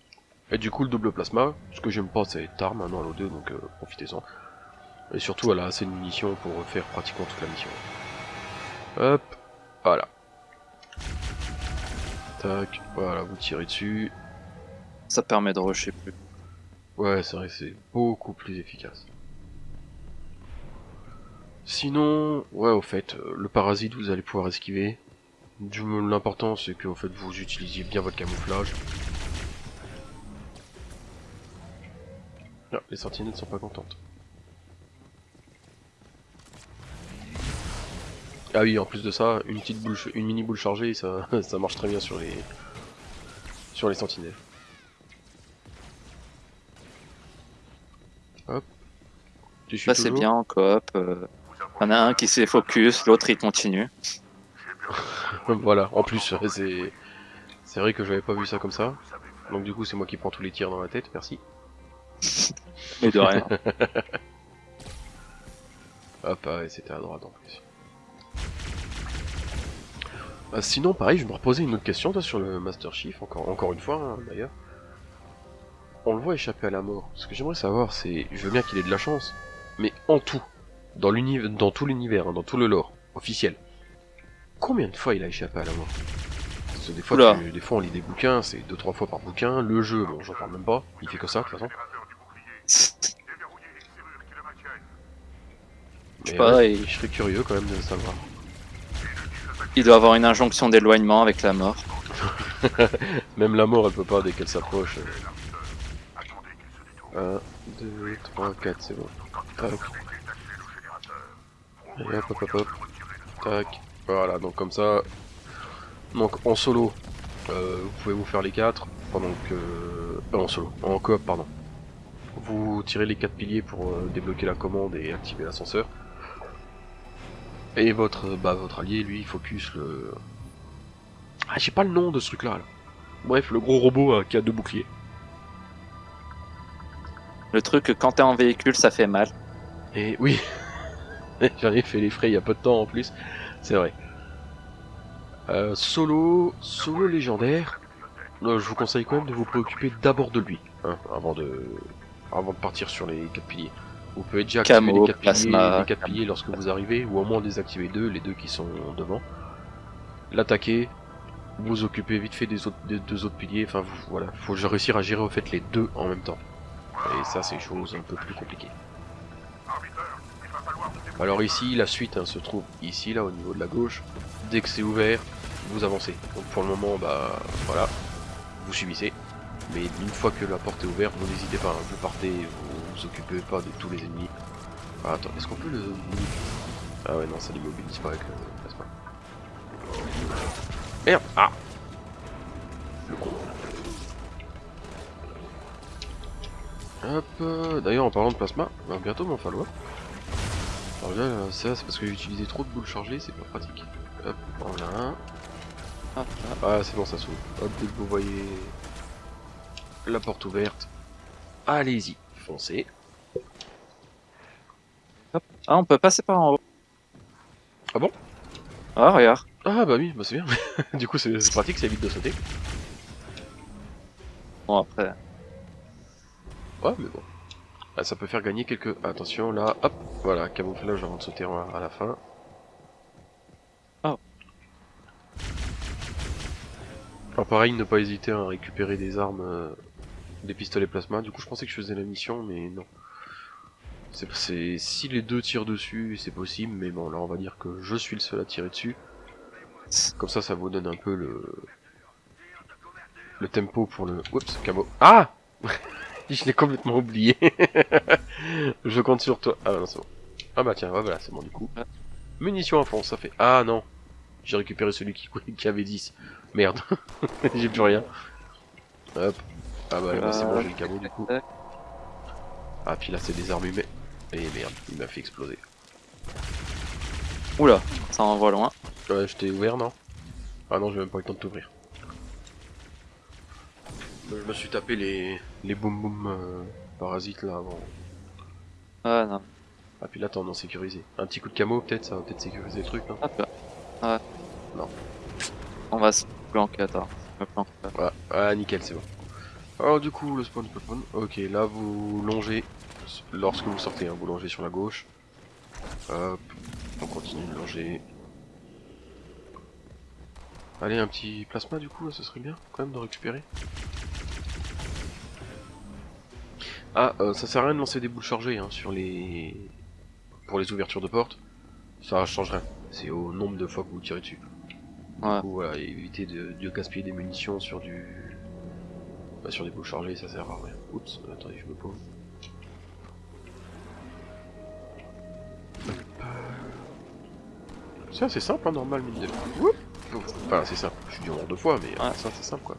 Et du coup, le double plasma, ce que j'aime pas, c'est arme maintenant à l'eau 2, donc euh, profitez-en. Et surtout, elle a assez de munitions pour faire pratiquement toute la mission. Hop, voilà. Tac, voilà, vous tirez dessus. Ça permet de rusher plus. Ouais, c'est vrai, c'est beaucoup plus efficace. Sinon, ouais, au fait, euh, le parasite, vous allez pouvoir esquiver. Du l'important, c'est que, au fait, vous utilisiez bien votre camouflage. Ah, les sentinelles sont pas contentes. Ah oui, en plus de ça, une petite boule, une mini boule chargée, ça, (laughs) ça marche très bien sur les, sur les sentinelles. Hop. Tu suis Là, c'est bien en coop. euh, y en a un qui s'est focus, l'autre il continue. (laughs) voilà, en plus, ouais, c'est c'est vrai que j'avais pas vu ça comme ça. Donc du coup, c'est moi qui prends tous les tirs dans la tête, merci. Mais de rien. (laughs) Hop, ah ouais, c'était à droite en plus. Ah, sinon, pareil, je me reposais une autre question toi, sur le Master Chief, encore, encore une fois hein, d'ailleurs. On le voit échapper à la mort. Ce que j'aimerais savoir, c'est, je veux bien qu'il ait de la chance, mais en tout, dans l'univers, dans tout l'univers, hein, dans tout le lore officiel, combien de fois il a échappé à la mort? Parce que des fois, tu- des fois on lit des bouquins, c'est deux trois fois par bouquin. Le jeu, bon, j'en parle même pas, il fait que ça de toute façon. Je sais pas, ouais, il- je serais curieux quand même de savoir. Il doit avoir une injonction d'éloignement avec la mort. (laughs) Même la mort, elle peut pas dès qu'elle s'approche. 1, 2, 3, 4, c'est bon. Tac. Hop, hop, hop. Tac. Voilà, donc comme ça. Donc en solo, euh, vous pouvez vous faire les 4 pendant que. euh, en solo, en coop, pardon. Vous tirez les quatre piliers pour euh, débloquer la commande et activer l'ascenseur. Et votre, bah, votre allié, lui, il focus le... Ah, j'ai pas le nom de ce truc-là. là. Bref, le gros robot euh, qui a deux boucliers. Le truc, que quand t'es en véhicule, ça fait mal. Et oui, (laughs) j'en ai fait les frais il y a peu de temps en plus, c'est vrai. Euh, solo, solo légendaire. Euh, je vous conseille quand même de vous préoccuper d'abord de lui, hein, avant de, avant de partir sur les quatre piliers. Vous pouvez déjà activer Camo, les plasma, les piliers lorsque vous arrivez, ou au moins désactiver deux, les deux qui sont devant. L'attaquer, vous occuper vite fait des, autres, des deux autres piliers. Enfin, vous, voilà, faut réussir à gérer au fait les deux en même temps. Et ça, c'est chose un peu plus compliquée. Alors ici, la suite hein, se trouve ici, là, au niveau de la gauche. Dès que c'est ouvert, vous avancez. Donc pour le moment, bah voilà, vous subissez. Mais une fois que la porte est ouverte, vous n'hésitez pas, hein, vous partez, vous vous occupez pas de tous les ennemis. Ah, attends, est-ce qu'on peut le... Ah ouais, non, ça l'immobilise pas avec le plasma. Merde Ah Le con. Hop, euh, d'ailleurs en parlant de plasma, va bientôt m'en falloir. Alors là, là, ça c'est parce que j'ai utilisé trop de boules chargées, c'est pas pratique. Hop, voilà un. Hop, Ah c'est bon ça s'ouvre. Hop, dès que vous voyez la porte ouverte, allez-y, foncez. Ah, on peut passer par en haut. Ah bon? Ah, regarde. Ah bah oui, bah c'est bien. (laughs) du coup c'est pratique, ça évite de sauter. Bon, après. Ouais mais bon. Ah, ça peut faire gagner quelques... Attention là, hop, voilà, camouflage avant de sauter à à la fin. Oh. Alors pareil, ne pas hésiter à récupérer des armes, euh, des pistolets plasma. Du coup je pensais que je faisais la mission, mais non. C'est si les deux tirent dessus, c'est possible, mais bon là on va dire que je suis le seul à tirer dessus. Comme ça, ça vous donne un peu le le tempo pour le. Oups, camo. Ah (laughs) Je l'ai complètement oublié. (laughs) je compte sur toi. Ah bah non, c'est bon. Ah bah tiens, voilà, c'est bon du coup. Munitions à fond, ça fait. Ah non J'ai récupéré celui qui, (laughs) qui avait 10. Merde. J'ai plus rien. Hop. Ah bah, bah, c'est bon, j'ai le camo du coup. Ah, puis là, c'est des armes humaines. Et merde, il m'a fait exploser. Oula, ça envoie loin. Ouais, je t'ai ouvert, non? Ah non, j'ai même pas eu le temps de t'ouvrir. Je me suis tapé les, les boum boum euh, parasites là avant. Ah non. Ah, puis là, t'es en sécurisé. Un petit coup de camo, peut-être, ça va peut-être sécuriser le truc, Hop là. Ouais. Non. On va se planquer, attends. Me planque. Ouais, ah, nickel, c'est bon. Alors, du coup, le spawn spawn. Ok, là, vous longez. Lorsque vous sortez, hein, vous longez sur la gauche. Hop, on continue de longer. Allez, un petit plasma du coup, ce serait bien quand même de récupérer. Ah, euh, ça sert à rien de lancer des boules chargées hein, sur les... pour les ouvertures de portes. Ça change rien. C'est au nombre de fois que vous tirez dessus. Ouais. Du coup, voilà, éviter de, de gaspiller des munitions sur du... Bah, sur des boules chargées, ça sert à rien. Oups, attendez, je me pose. C'est assez simple, hein, normal, mine de... Enfin, c'est simple. Je suis du nombre de fois, mais euh, Ouais. ça, c'est simple, quoi.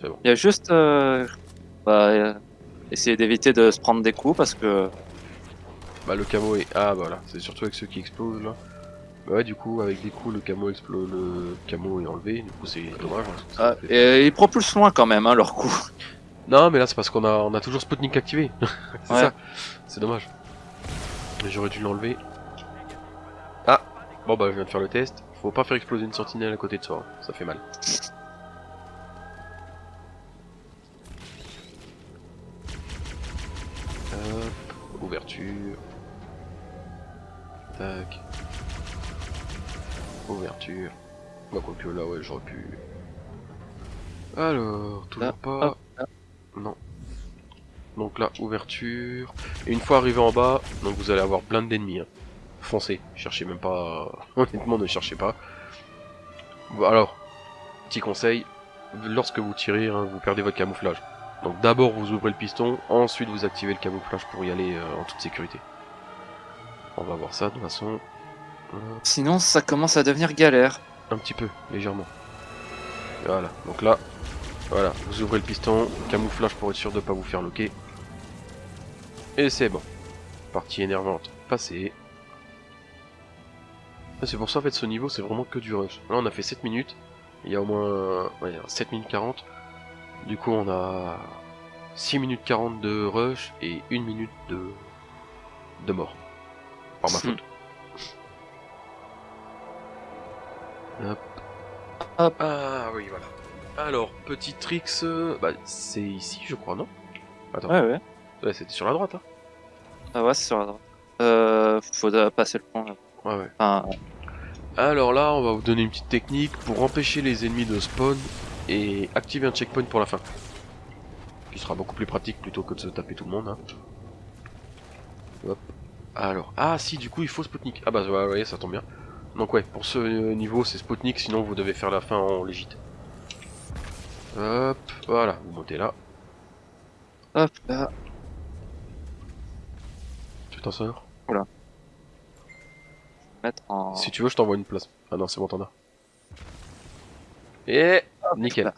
C'est bon. Il y a juste. euh, bah, euh, essayer d'éviter de se prendre des coups parce que. Bah, le camo est... Ah, bah, voilà. C'est surtout avec ceux qui explosent, là. Bah ouais, du coup, avec des coups, le camo explose... Le camo est enlevé. Du coup, c'est dommage. hein, Ah, et ils propulsent loin quand même, hein, leur coup. (laughs) Non, mais là, c'est parce qu'on a, on a toujours Sputnik activé. (laughs) c'est Ouais. ça. C'est dommage. Mais J'aurais dû l'enlever. Ah Bon, bah, je viens de faire le test. Faut pas faire exploser une sentinelle à côté de soi. hein. Ça fait mal. Hop. Ouverture. Tac. Ouverture. Bah, quoique là, ouais, j'aurais pu. Alors, toujours Là, pas. hop, là. Non. Donc là, ouverture. Et une fois arrivé en bas, donc vous allez avoir plein d'ennemis. Hein. Foncez, cherchez même pas. (laughs) Honnêtement, ne cherchez pas. Bon, alors, petit conseil lorsque vous tirez, hein, vous perdez votre camouflage. Donc d'abord vous ouvrez le piston, ensuite vous activez le camouflage pour y aller euh, en toute sécurité. On va voir ça de toute façon. Sinon, ça commence à devenir galère. un petit peu, légèrement. Voilà, donc là, voilà, vous ouvrez le piston, camouflage pour être sûr de pas vous faire loquer. Et c'est bon. Partie énervante passée. Ah, C'est pour ça en fait ce niveau c'est vraiment que du rush. Là on a fait 7 minutes. Il y a au moins ouais, 7 minutes 40. Du coup on a 6 minutes 40 de rush et 1 minute de, de mort. Par ma Hmm. faute. Hop. Hop. Ah oui voilà. Alors, petit tricks, euh, bah c'est ici je crois non? Attends, Ouais, ouais. ouais, c'était sur la droite hein Ah ouais, c'est sur la droite. Euh, faut euh, passer le pont. là. Ouais ouais. Enfin, Alors là, on va vous donner une petite technique pour empêcher les ennemis de spawn et activer un checkpoint pour la fin. Qui sera beaucoup plus pratique plutôt que de se taper tout le monde. hein. Hop. Alors, ah si, du coup il faut Sputnik. Ah bah ouais, ouais, ça tombe bien. Donc ouais, pour ce niveau c'est Sputnik, sinon vous devez faire la fin en légite. Hop, voilà, vous montez là. hop là. Tu t'en sors Mettre en. Si tu veux, je t'envoie une place. Ah non, c'est bon, t'en as. Et nickel. là.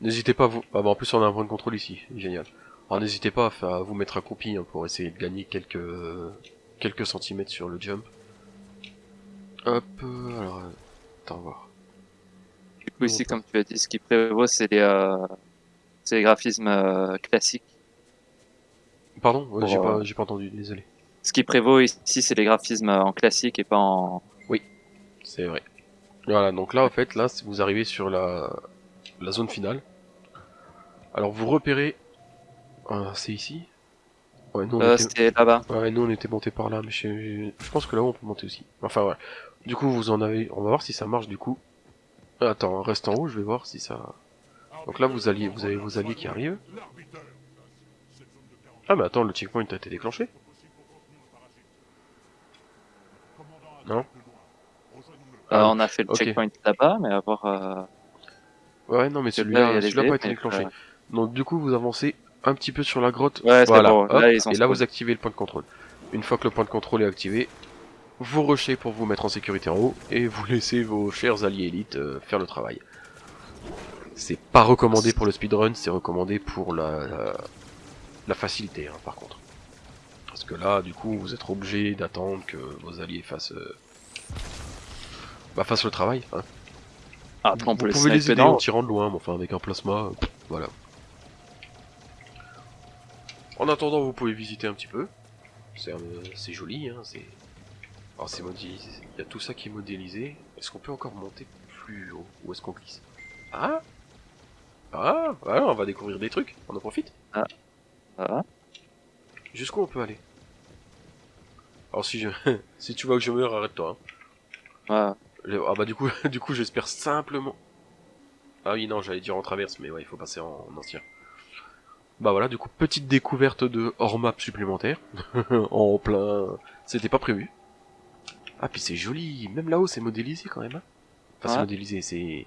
N'hésitez pas à vous. Ah bah en plus on a un point de contrôle ici, génial. Alors n'hésitez pas à, à vous mettre accroupi hein, pour essayer de gagner quelques quelques centimètres sur le jump. Hop, euh, alors euh, attends voir. Du coup, ici, comme tu as dit, ce qui prévaut, c'est les, euh, c'est les graphismes euh, classiques. Pardon, ouais, j'ai pas pas entendu, désolé. Ce qui prévaut ici, c'est les graphismes en classique et pas en. C'est vrai. Voilà, donc là en fait, là vous arrivez sur la la zone finale. Alors vous repérez. Ah, c'est ici? Ouais, nous on Euh, était- C'était là-bas. Ouais, nous on était monté par là, mais je, je pense que là on peut monter aussi. Enfin ouais. Du coup vous en avez, on va voir si ça marche du coup. Attends, reste en haut, je vais voir si ça. Donc là vous alliez, vous avez vos alliés qui arrivent. Ah mais attends, le checkpoint a été déclenché. Non Euh, Ah, on a fait le checkpoint là-bas, mais à voir. euh, Ouais, non mais celui-là, a les celui-là a pas été déclenché. euh, Donc du coup vous avancez un petit peu sur la grotte. Ouais, c'est voilà. bon, hop, là, ils ont et là vous activez le point de contrôle. Une fois que le point de contrôle est activé, vous rushez pour vous mettre en sécurité en haut et vous (laughs) laissez vos chers alliés élites euh, faire le travail. C'est pas recommandé pour le speedrun, c'est recommandé pour la, la, la facilité hein, par contre. Parce que là, du coup, vous êtes obligé d'attendre que vos alliés fassent, euh, bah, fassent le travail. Hein. Après, on peut Vous les pouvez les aider en tirant de loin, mais enfin avec un plasma, euh, voilà. En attendant, vous pouvez visiter un petit peu. C'est euh, c'est joli, hein. C'est. Alors c'est modélisé. Il y a tout ça qui est modélisé. Est-ce qu'on peut encore monter plus haut Ou est-ce qu'on glisse? Ah Ah Voilà, on va découvrir des trucs. On en profite. Voilà. Jusqu'où on peut aller? Alors si je, (laughs) si tu vois que je meurs, arrête-toi. hein. Ouais. Le- Ah bah du coup, (laughs) du coup j'espère simplement. Ah oui non, j'allais dire en traverse, mais ouais, il faut passer en, en ancien. Bah voilà, du coup petite découverte de hors map supplémentaire (laughs) en plein. C'était pas prévu. Ah puis c'est joli, même là-haut c'est modélisé quand même. hein. Enfin c'est modélisé, c'est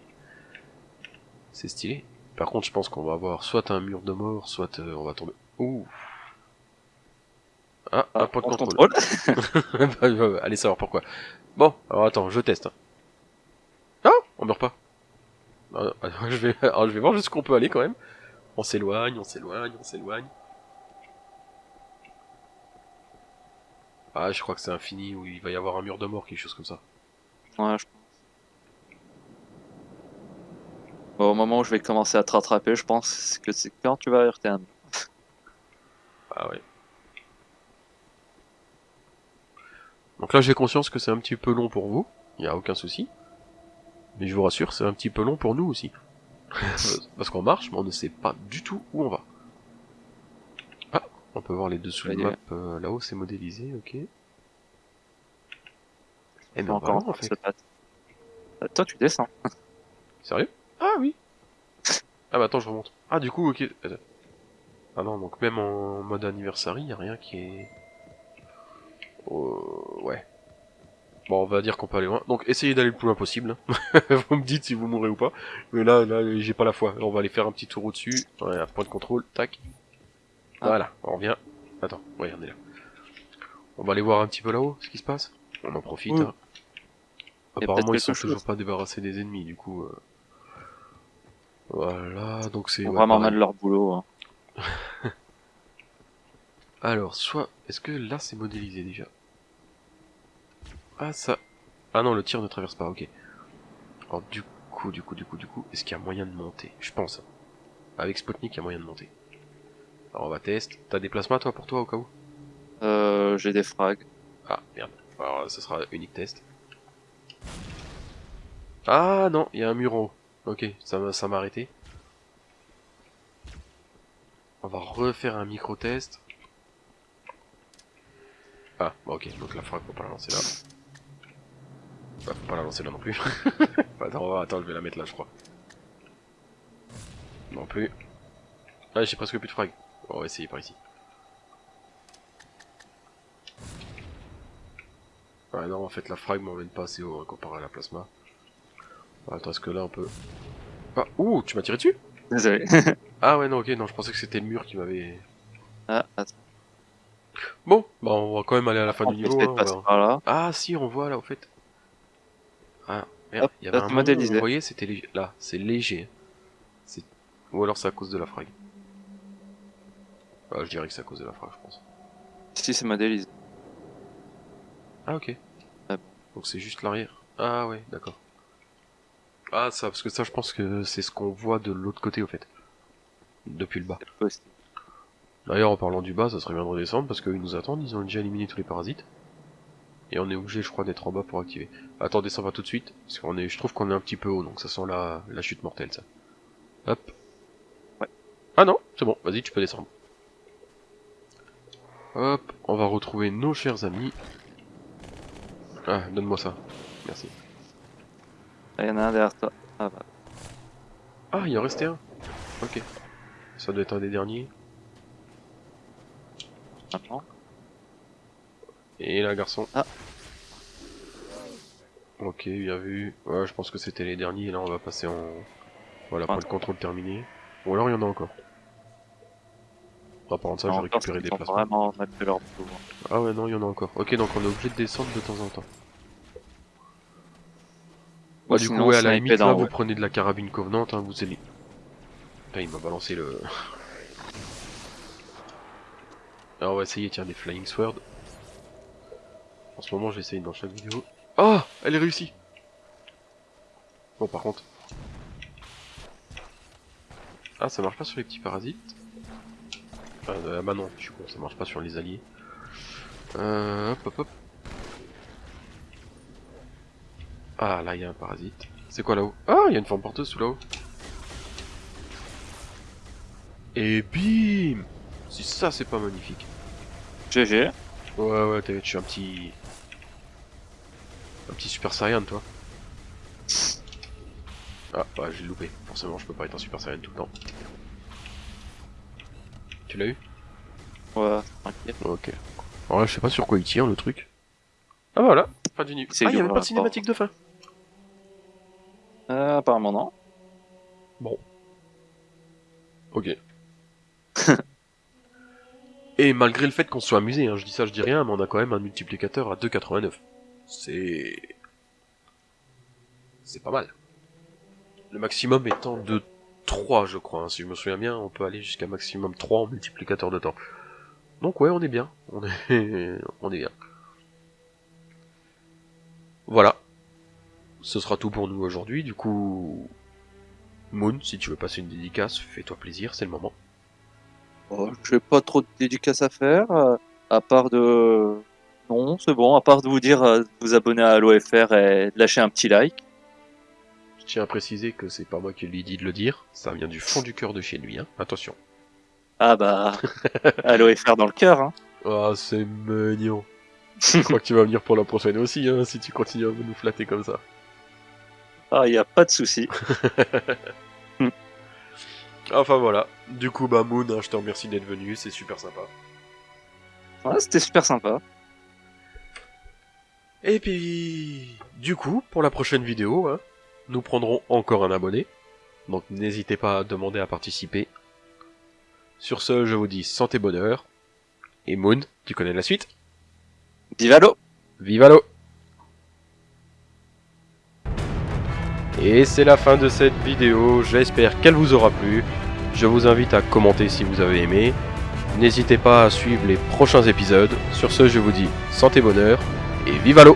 c'est stylé. Par contre, je pense qu'on va avoir soit un mur de mort, soit euh, on va tomber. Ouh. Ah, un point de on contrôle. contrôle. (laughs) Bah, bah, Allez savoir pourquoi. Bon, alors attends, je teste. Ah, on meurt pas. Ah, ah, je vais, alors, je vais voir jusqu'où on peut aller quand même. On s'éloigne, on s'éloigne, on s'éloigne. Ah, je crois que c'est infini où il va y avoir un mur de mort, quelque chose comme ça. Ouais, je pense. Bon, au moment où je vais commencer à te rattraper, je pense que c'est quand tu vas heurter un. (laughs) Ah ouais. Donc là, j'ai conscience que c'est un petit peu long pour vous. Il y a aucun souci. Mais je vous rassure, c'est un petit peu long pour nous aussi. (laughs) Parce qu'on marche, mais on ne sait pas du tout où on va. On peut voir les dessous de Ouais, map euh, là-haut, c'est modélisé, ok. Eh mais Encore en fait. Euh, Toi, tu descends. (laughs) Sérieux? Ah oui. Ah bah attends, je remonte. Ah du coup, ok. Attends. Ah non, donc même en mode anniversary, y a rien qui est... Euh, ouais. Bon, on va dire qu'on peut aller loin. Donc essayez d'aller le plus loin possible. hein. (laughs) vous me dites si vous mourrez ou pas. Mais là, là, j'ai pas la foi. On va aller faire un petit tour au-dessus. Ouais, un point de contrôle. Tac. Ah. Voilà, on revient. Attends, ouais, on est là. On va aller voir un petit peu là-haut, ce qui se passe. On en profite. Oui. hein. Apparemment, ils sont toujours chose. pas débarrassés des ennemis, du coup. euh. Voilà, donc c'est vraiment mal leur boulot. hein. (laughs) Alors, soit... Est-ce que là, c'est modélisé déjà? Ah, ça... Ah non, le tir ne traverse pas, ok. Alors, du coup, du coup, du coup, du coup, est-ce qu'il y a moyen de monter? Je pense. Avec Spotnik, il y a moyen de monter. Alors, on va tester. T'as des plasmas, toi, pour toi, au cas où? Euh, j'ai des frags. Ah, merde. Alors, ce sera unique test. Ah non, il y a un mur en haut. Ok, ça m'a ça arrêté. On va refaire un micro-test. Ah, bon, ok, donc la frag, faut pas la lancer là. Bah, faut pas la lancer là non plus. (laughs) attends, attends, je vais la mettre là, je crois. Non plus. Ah, j'ai presque plus de frag. On va essayer par ici. Ouais, non, en fait, la frag m'emmène pas assez haut hein, comparé à la plasma. Attends, est-ce que là on peut. Ah, ouh, tu m'as tiré dessus? Désolé. (laughs) Ah ouais, non, ok, non, je pensais que c'était le mur qui m'avait. ah, attends. Bon, bah on va quand même aller à la fin On du niveau. hein, on passer va- par là. Ah si, on voit là au fait. Ah, merde, il y avait un modélisé. Vous voyez, c'était léger. Là, c'est léger. Ou alors c'est à cause de la frag. Ah, je dirais que c'est à cause de la frag, je pense. Si, c'est modélisé. Ah ok. Ah. Donc c'est juste l'arrière. Ah ouais, d'accord. Ah ça, parce que ça je pense que c'est ce qu'on voit de l'autre côté au fait. Depuis le bas. D'ailleurs en parlant du bas, ça serait bien de redescendre parce qu'ils nous attendent, ils ont déjà éliminé tous les parasites. Et on est obligé je crois d'être en bas pour activer. Attends, descends pas tout de suite, parce qu'on est, je trouve qu'on est un petit peu haut, donc ça sent la, la chute mortelle ça. Hop. Ouais. Ah non, c'est bon, vas-y tu peux descendre. Hop, on va retrouver nos chers amis. Ah, donne-moi ça. Merci. Il y en a un derrière toi. Ah bah. Ah, il en restait un. Ok. Ça doit être un des derniers. Maintenant. Et là, garçon. Ah. Ok, bien vu. Ouais, je pense que c'était les derniers. Là, on va passer en... Voilà, pour le contrôle terminé. Ou alors, il y en a encore. Ah, par contre, ça, j'ai récupéré des vraiment leur boulot. Ah ouais, non, il y en a encore. Ok, donc on est obligé de descendre de temps en temps. Bah, du sinon, coup, ouais, à la limite, là, vous prenez de la carabine Covenant, hein, vous allez... Putain, il m'a balancé le... Alors, on va essayer, tiens, des Flying Sword. En ce moment, j'essaye dans chaque vidéo. Ah Elle est réussie Bon, par contre... Ah, ça marche pas sur les petits parasites. Euh, bah non, je suis con, ça marche pas sur les alliés. Euh, hop, hop, hop. Ah, là, il y a un parasite. C'est quoi là-haut? Ah, il y a une forme porteuse sous là-haut. Et bim Si ça, c'est pas magnifique. GG. Ouais, ouais, t'as- tu es un petit... Un petit Super Saiyan, toi. Ah, bah, j'ai loupé. Forcément, je peux pas être un Super Saiyan tout le temps. Tu l'as eu Ouais, tranquille. Ok. Alors là, je sais pas sur quoi il tire, le truc. Ah, voilà Fin du niveau. C'est Ah, il y a même pas de cinématique de fin Euh, apparemment non. Ok. (laughs) Et malgré le fait qu'on se soit amusé, hein, je dis ça, je dis rien, mais on a quand même un multiplicateur à 2,89. C'est... C'est pas mal. Le maximum étant de 3, je crois. hein. Si je me souviens bien, on peut aller jusqu'à maximum 3 en multiplicateur de temps. Donc ouais, on est bien. On est, (laughs) on est bien. Voilà. Ce sera tout pour nous aujourd'hui. Du coup, Moon, si tu veux passer une dédicace, fais-toi plaisir, c'est le moment. Oh, j'ai pas trop de dédicaces à faire, euh, à part de... Non, c'est bon, à part de vous dire euh, de vous abonner à l'OFR et de lâcher un petit like. Je tiens à préciser que c'est pas moi qui lui ai dit de le dire, ça vient du fond du cœur de chez lui, hein. Attention. Ah bah, (laughs) à l'OFR dans le cœur, hein. Ah, c'est mignon. Je crois que tu vas venir pour la prochaine aussi, hein, si tu continues à nous flatter comme ça. Ah, y a pas de souci. (laughs) Enfin voilà. Du coup, bah Moon, hein, je te remercie d'être venu, c'est super sympa. Ouais, c'était super sympa. Et puis, du coup, pour la prochaine vidéo, hein, nous prendrons encore un abonné. Donc n'hésitez pas à demander à participer. Sur ce, je vous dis santé bonheur. Et Moon, tu connais la suite? Viva l'eau Viva l'eau Et c'est la fin de cette vidéo, j'espère qu'elle vous aura plu. Je vous invite à commenter si vous avez aimé. N'hésitez pas à suivre les prochains épisodes. Sur ce, je vous dis santé bonheur et vive l'eau